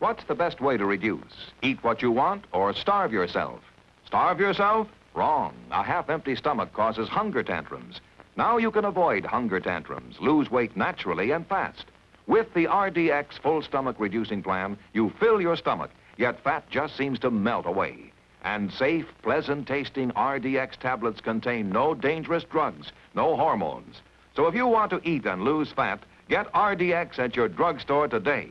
What's the best way to reduce? Eat what you want or starve yourself? Starve yourself? Wrong. A half-empty stomach causes hunger tantrums. Now you can avoid hunger tantrums, lose weight naturally and fast. With the RDX full stomach reducing plan, you fill your stomach, yet fat just seems to melt away. And safe, pleasant tasting RDX tablets contain no dangerous drugs, no hormones. So if you want to eat and lose fat, get RDX at your drugstore today.